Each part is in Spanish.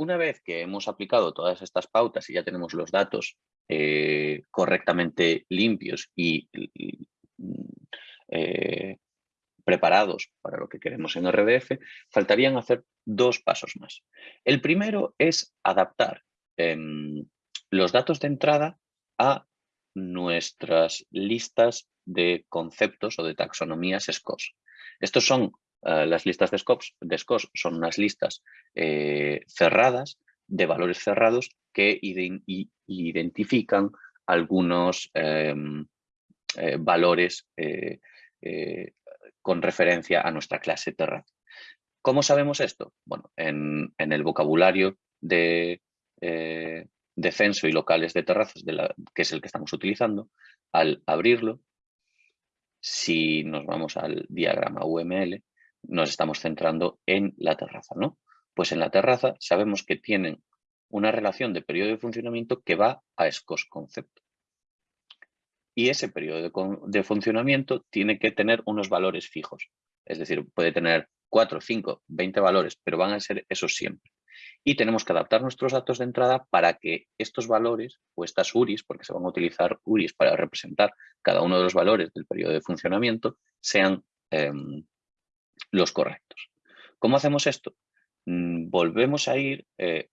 una vez que hemos aplicado todas estas pautas y ya tenemos los datos eh, correctamente limpios y, eh, preparados para lo que queremos en RDF, faltarían hacer dos pasos más. El primero es adaptar em, los datos de entrada a nuestras listas de conceptos o de taxonomías SCOS. Estos son eh, las listas de SCOS, de son unas listas eh, cerradas, de valores cerrados que identifican algunos em, eh, valores con referencia a nuestra clase Terra. ¿Cómo sabemos esto? Bueno, en, el vocabulario de, de censo y locales de terrazas, que es el que estamos utilizando, al abrirlo, si nos vamos al diagrama UML, nos estamos centrando en la terraza, ¿no? Pues en la terraza sabemos que tienen una relación de periodo de funcionamiento que va a SCOS concepto. Y ese periodo de, funcionamiento tiene que tener unos valores fijos. Es decir, puede tener 4, 5, 20 valores, pero van a ser esos siempre y tenemos que adaptar nuestros datos de entrada para que estos valores o estas URIs, porque se van a utilizar URIs para representar cada uno de los valores del periodo de funcionamiento, sean em, los correctos. ¿Cómo hacemos esto? Mm, volvemos a ir eh,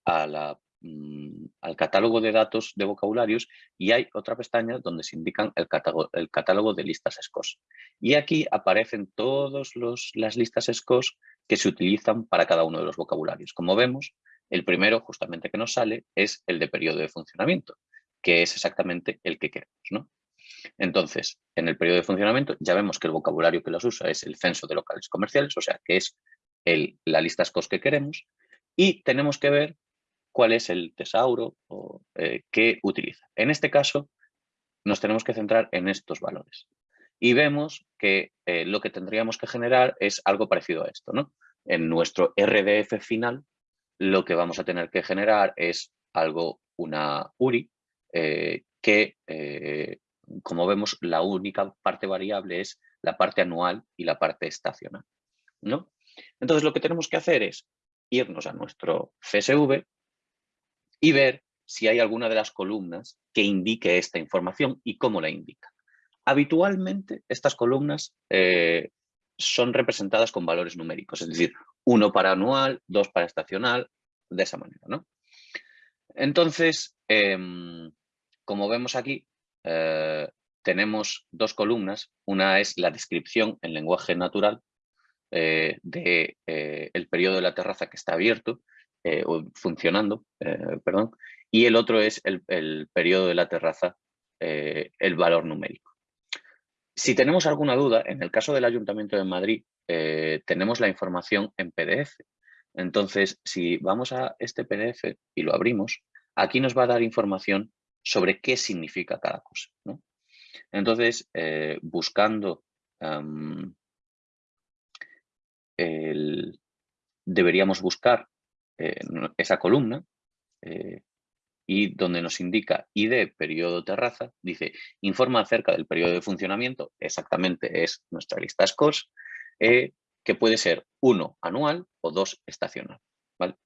mm, al catálogo de datos de vocabularios y hay otra pestaña donde se indican el catálogo, el catálogo de listas SCOS. Y aquí aparecen todas las listas SCOS que se utilizan para cada uno de los vocabularios. Como vemos, el primero, justamente que nos sale, es el de periodo de funcionamiento, que es exactamente el que queremos. ¿no? Entonces, en el periodo de funcionamiento ya vemos que el vocabulario que los usa es el censo de locales comerciales, o sea, que es la lista SCOS que queremos, y tenemos que ver cuál es el tesauro o, eh, que utiliza. En este caso, nos tenemos que centrar en estos valores. Y vemos que eh, lo que tendríamos que generar es algo parecido a esto. ¿no? En nuestro RDF final lo que vamos a tener que generar es algo, una URI, eh, que eh, como vemos la única parte variable es la parte anual y la parte estacional. ¿no? Entonces lo que tenemos que hacer es irnos a nuestro CSV y ver si hay alguna de las columnas que indique esta información y cómo la indica. Habitualmente estas columnas eh, son representadas con valores numéricos, es decir, uno para anual, dos para estacional, de esa manera. ¿no? Entonces, em, como vemos aquí, eh, tenemos dos columnas. Una es la descripción en lenguaje natural eh, del de, eh, periodo de la terraza que está abierto o funcionando, perdón, y el otro es el, el periodo de la terraza, el valor numérico. Si tenemos alguna duda, en el caso del Ayuntamiento de Madrid, tenemos la información en PDF. Entonces, si vamos a este PDF y lo abrimos, aquí nos va a dar información sobre qué significa cada cosa. Entonces, eh, buscando deberíamos buscar eh, esa columna eh, y donde nos indica ID periodo terraza, dice informa acerca del periodo de funcionamiento, exactamente es nuestra lista SCORS, que puede ser uno anual o dos estacional. ¿vale?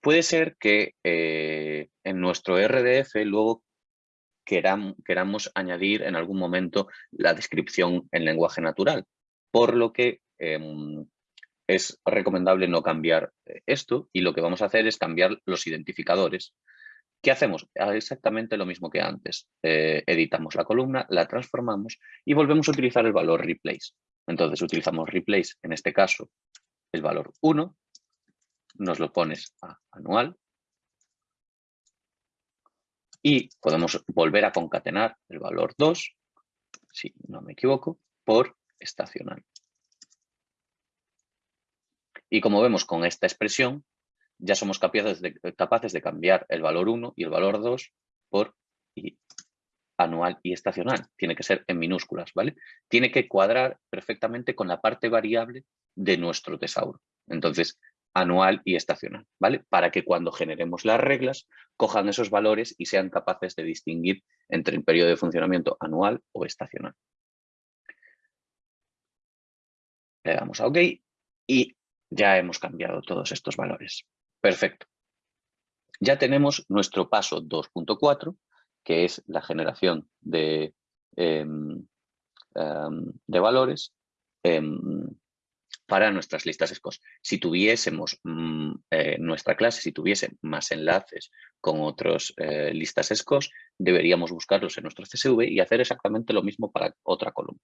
Puede ser que eh, en nuestro RDF luego queramos añadir en algún momento la descripción en lenguaje natural, por lo que em, es recomendable no cambiar eh, esto y lo que vamos a hacer es cambiar los identificadores. ¿Qué hacemos? Ah, exactamente lo mismo que antes. Eh, editamos la columna, la transformamos y volvemos a utilizar el valor replace. Entonces utilizamos replace, en este caso, el valor 1, nos lo pones a anual y podemos volver a concatenar el valor 2, si no me equivoco, por estacional. Y como vemos con esta expresión, ya somos capaces de, cambiar el valor 1 y el valor 2 por anual y estacional. Tiene que ser en minúsculas, ¿vale? Tiene que cuadrar perfectamente con la parte variable de nuestro tesauro. Entonces, anual y estacional, ¿vale? Para que cuando generemos las reglas cojan esos valores y sean capaces de distinguir entre el periodo de funcionamiento anual o estacional. Le damos a OK y ya hemos cambiado todos estos valores. Perfecto. ya tenemos nuestro paso 2.4, que es la generación de, em, em, de valores em, para nuestras listas SCOS. Si tuviésemos mm, eh, nuestra clase, si tuviese más enlaces con otras eh, listas SCOS, deberíamos buscarlos en nuestro CSV y hacer exactamente lo mismo para otra columna.